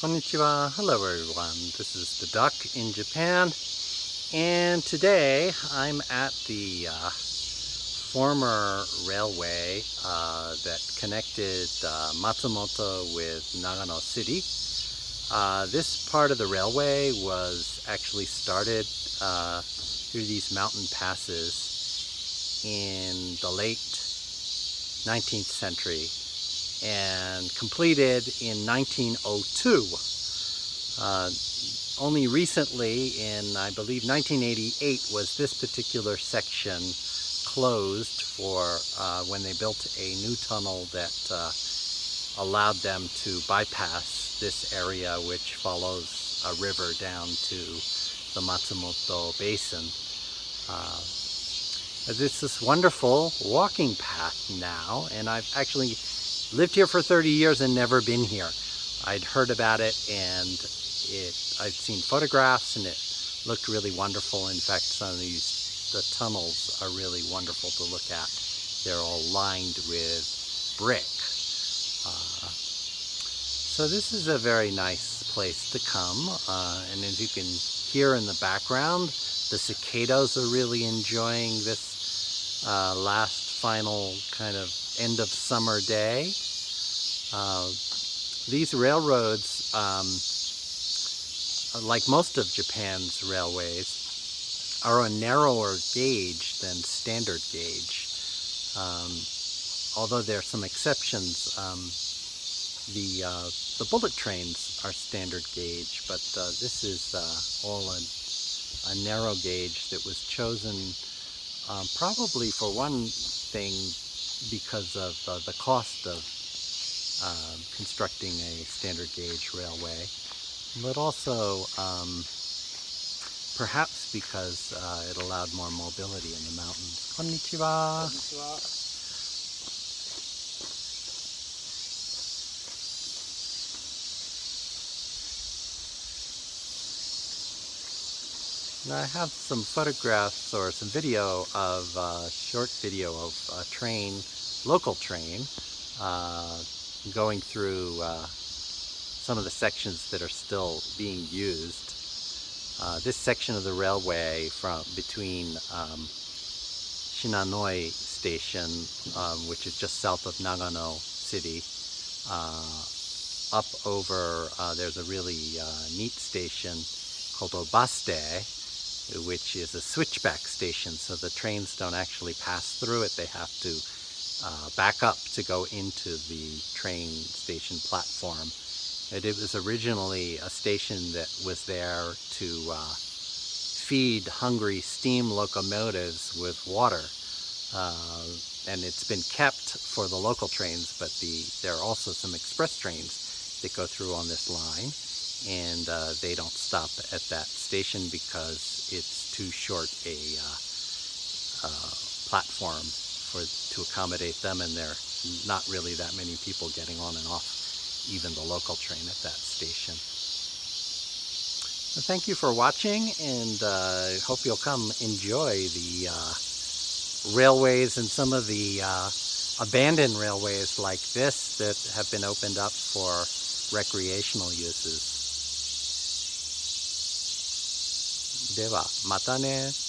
Konnichiwa. Hello everyone. This is the Duck in Japan and today I'm at the uh, former railway uh, that connected uh, Matsumoto with Nagano City. Uh, this part of the railway was actually started uh, through these mountain passes in the late 19th century and completed in 1902. Uh, only recently, in I believe 1988, was this particular section closed for uh, when they built a new tunnel that uh, allowed them to bypass this area which follows a river down to the Matsumoto Basin. Uh, this is wonderful walking path now and I've actually lived here for 30 years and never been here. I'd heard about it and it I'd seen photographs and it looked really wonderful. In fact, some of these, the tunnels are really wonderful to look at. They're all lined with brick. Uh, so this is a very nice place to come. Uh, and as you can hear in the background, the cicadas are really enjoying this uh, last final kind of end of summer day. Uh, these railroads, um, like most of Japan's railways, are a narrower gauge than standard gauge. Um, although there are some exceptions, um, the uh, the bullet trains are standard gauge, but uh, this is uh, all a, a, narrow gauge that was chosen um, probably for one thing because of uh, the cost of uh, constructing a standard gauge railway, but also um, perhaps because uh, it allowed more mobility in the mountains. Konnichiwa. Konnichiwa. I have some photographs or some video of a uh, short video of a train, local train, uh, going through uh, some of the sections that are still being used. Uh, this section of the railway from between um, Shinonoi Station, um, which is just south of Nagano City, uh, up over, uh, there's a really neat station called Obasute, which is a switchback station, so the trains don't actually pass through it. They have to uh, back up to go into the train station platform. And it was originally a station that was there to uh, feed hungry steam locomotives with water. Uh, and it's been kept for the local trains, but the, there are also some express trains that go through on this line and uh, they don't stop at that station because it's too short a uh, uh, platform for to accommodate them and there are not really that many people getting on and off even the local train at that station. So thank you for watching and uh, hope you'll come enjoy the uh, railways and some of the uh, abandoned railways like this that have been opened up for recreational uses. ではまたね。